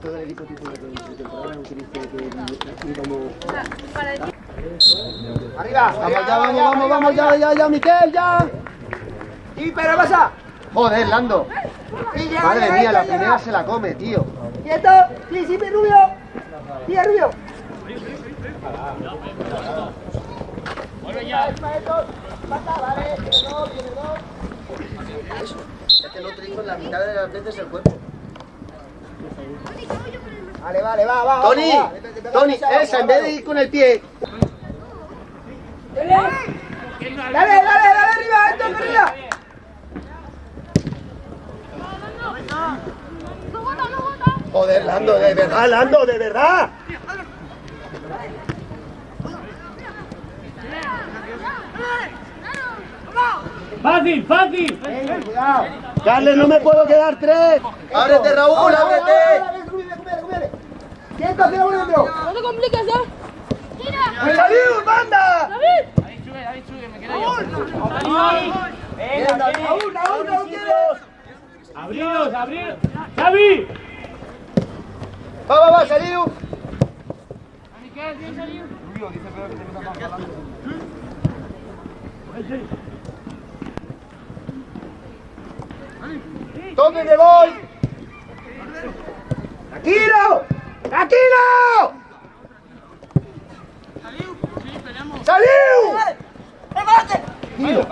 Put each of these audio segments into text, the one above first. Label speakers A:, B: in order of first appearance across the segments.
A: Todo el equipo titular de temporada utilice que como
B: Arriba. Vamos ya, vamos, vamos, vamos ya, ya, ya, Miquel, ya. Y pero pasa.
A: Joder, Lando. Madre mía, la primera se la come, tío.
B: Quieto. Sí, sí, Rubio. Sí, Rubio.
A: Es que no utilizo la mitad de las veces el cuerpo.
B: Vale, vale, va, va.
A: Tony,
B: va.
A: Tony, esa, en vez de ir con el pie.
B: Dale, dale, dale arriba, esto arriba.
A: Joder, Lando, de verdad, Lando, de verdad.
C: Fácil, fácil.
B: Cuidado.
A: Carles, no me puedo quedar tres. Ábrete, Raúl,
B: Ahora, ahora, ahora,
A: ábrete.
B: ahora, cúbrele, cúbrele, cúbrele. Quieto, tira uno dentro.
D: No te compliques, ¿eh?
B: Pues ¡Salud, banda!
C: Venga,
B: Raúl, Raúl, Raúl, quiere.
C: Abriros, abriros. ¡Xavi!
A: Va, va, va, salió.
B: ¿Dónde me voy? ¡Tranquilo! ¡Tranquilo! ¡Saliu! ¡Tranquilo!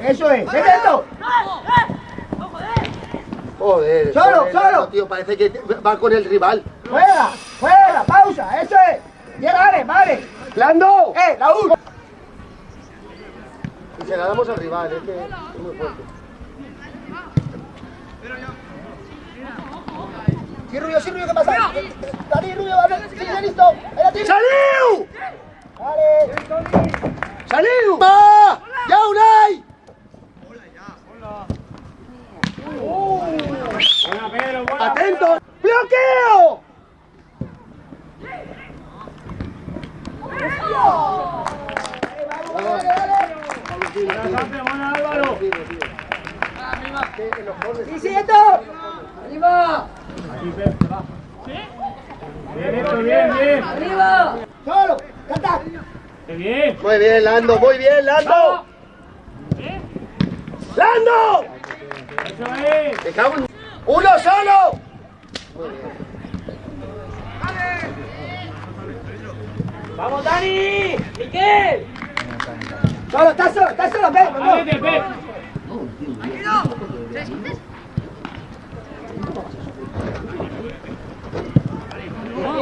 B: Eso es, ¡vete esto!
A: Joder,
B: Solo,
A: joder,
B: solo.
A: Tío, parece que va con el rival.
B: ¡Fuera! ¡Fuera! ¡Pausa! ¡Eso es! ¡Ya vale, vale!
A: ¡Lando!
B: ¡Eh, Raúl!
A: Y se la damos al rival, es que es muy fuerte.
B: Sí, Rubio, sí, Rubio, ¿qué pasa? Dani, Rubio, vale, sí, ya listo.
A: ¡Saliu!
B: ¡Vale!
A: ¡Saliu! ¡Va! ¡Ya, Unai!
C: Buena, Pedro, buena.
A: ¡Atento! ¡Bloqueo!
C: Buena, Sanfe, buena, Álvaro.
B: ¡Sí, sí, esto! ¡Arriba!
C: Aquí, Pedro, va. Bien hecho, bien, bien.
B: ¡Arriba! ¡Solo! ¡Ya está!
C: Qué bien.
A: Muy bien, Lando, muy bien, Lando. ¡Lando!
C: Eso es.
A: ¡Me cago en... ¡Uno solo!
B: ¡Vamos, Dani! ¡Miquel! ¡Solo, está solo, está solo, ven! vamos.
C: Ábrete, Pep.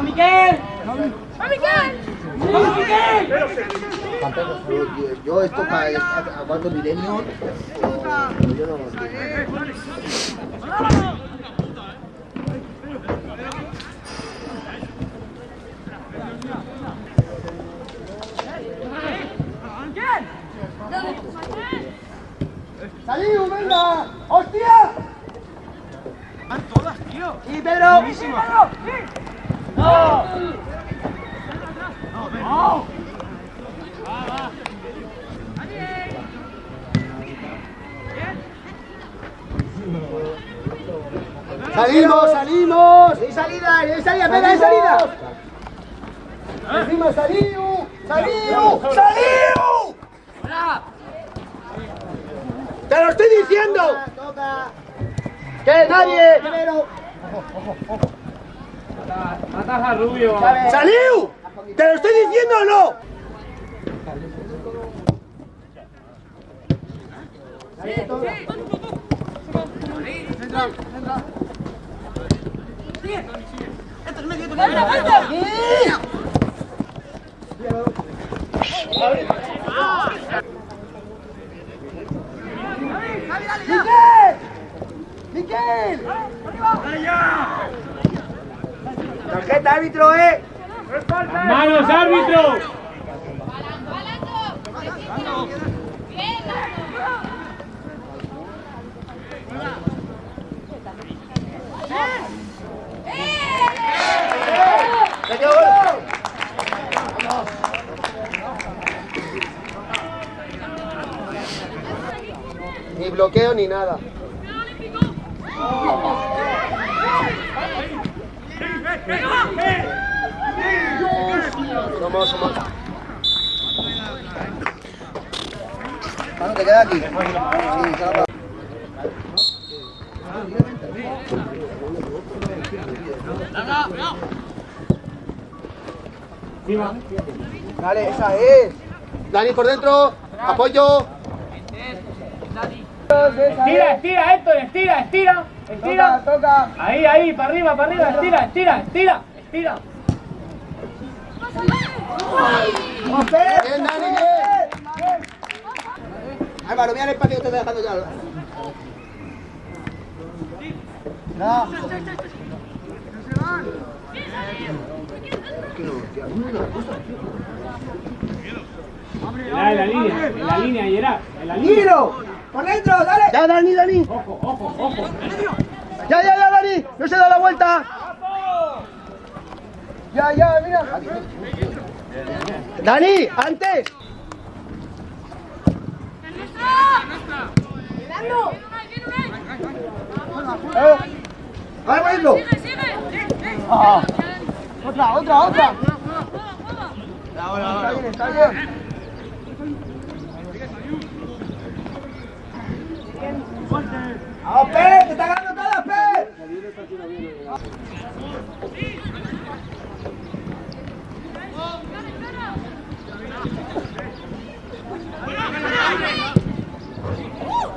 B: Miquel!
D: ¡Va, Miquel!
B: ¡Vamos, Miquel!
A: Yo, yo esto para a cuarto milenio, yo no...
B: ¡Saliu, venga! ¡Hostia! ¡Van todas, tío! ¡Sí, Pedro! ¡Buenísimo! ¡No! ¡No!
A: ¡Salimos, salimos!
B: ¡Hay salida! ¡Hay salida! ¡Venga, hay salida! ¡Encima, Saliu! ¡Saliu! ¡Saliu!
A: ¡Te lo estoy diciendo! ¡Que nadie!
C: Matas a Rubio.
A: ¡Saliu! ¿Te lo estoy diciendo o no? ¡Miguel! ¡Miguel! ¡Arriba! ¡Tarjeta, árbitro, eh! ¡Manos, árbitro! Te queda aquí. Sí, Dale, esa es. Dani por dentro. Apoyo.
C: Estira, estira, Héctor, estira, estira, estira.
B: toca.
C: Ahí, ahí, para arriba, para arriba, estira, estira, estira, estira.
A: Bien, Dani, bien. Álvaro, mira el espacio que te estoy dejando ya. No.
C: En la línea, en la línea, Gerard, en la línea.
B: ¡Tiro! ¡Por dentro, dale!
A: Ya, Dani, Dani.
C: Ojo, ojo, ojo.
A: Ya, ya, ya, Dani. No se da la vuelta.
B: Ya, ya, mira.
A: Dani, antes. Eh. Vale, bueno.
B: Otra, otra, otra. Bien. ¡Vamos, Pep! ¡Te está ganando todas, Pep!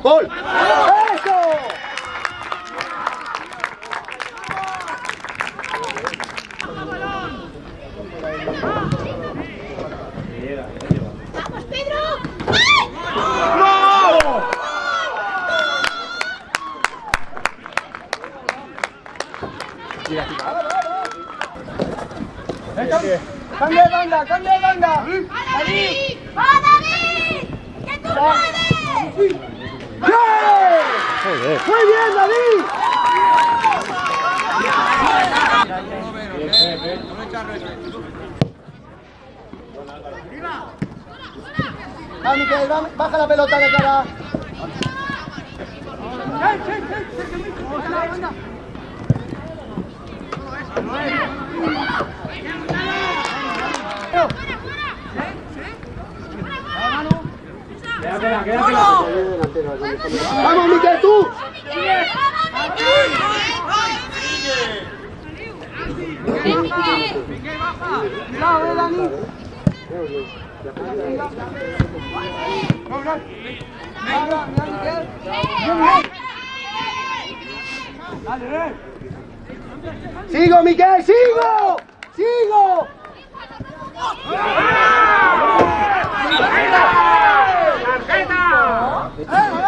A: Gol. ¡Eso!
D: ¡Vamos, Pedro!
B: ¡Cambia de banda, cambia de banda!
D: ¡David! ¡Va, David! ¡Que tú puedes!
A: ¡Bien! ¡Muy bien, David! Vamos, Miquel, baja la pelota de cara.
C: Quédatela, quédatela.
A: Vamos, Miquel, tú. Sigo, Miquel, sigo. Sigo. Vamos,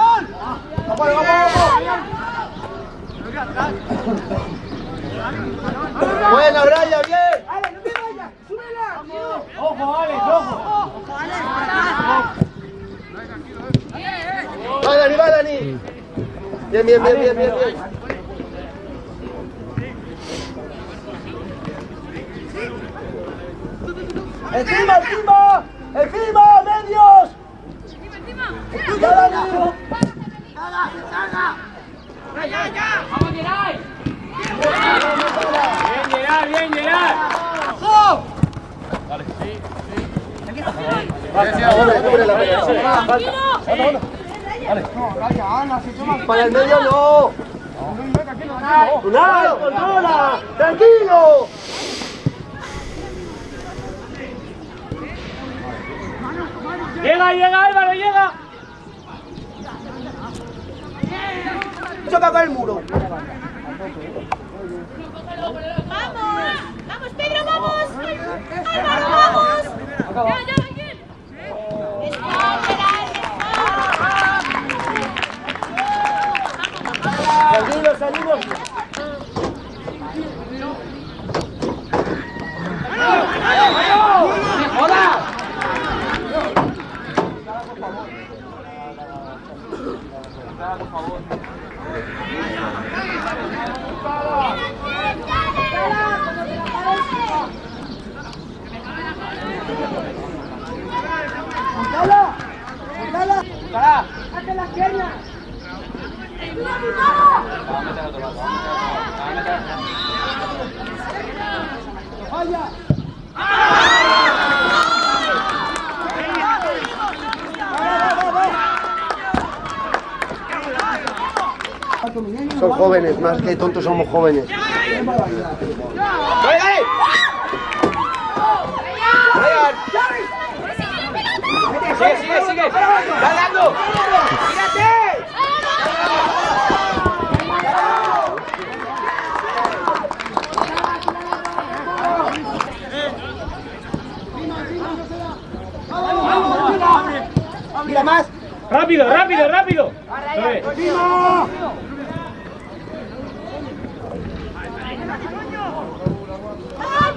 A: vamos, vamos. Buena, Brian, bien.
B: ¡Ale, no te vayas! ¡Súbela!
C: Ojo, Alex, ojo.
A: Va, Dani, va, Dani. Bien, bien, bien, bien, bien, bien.
B: ¡Encima, encima! ¡Encima, medios!
A: Para el no. Tranquilo.
C: Llega, llega, Álvaro, llega.
B: Choca con el muro.
D: ¡Vamos! ¡Vamos, Pedro, vamos! ¡Álvaro, vamos! ¡Ya, ya, Miguel! ¡Está, Gerard!
B: Tranquilo, salimos.
A: Son jóvenes, más que tontos somos jóvenes.
B: Sigue, sigue, sigue. Dale. Mira más.
C: Rápido, rápido, rápido es.
D: ¡Vamos, chicos!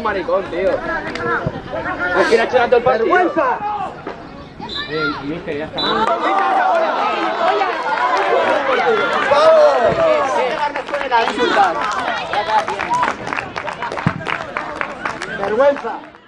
B: un maricón, tío. Aquí ha hecho tanto el partido. ¡Vergüenza!
C: Eh, mister, ya está.
B: ¡Vergüenza!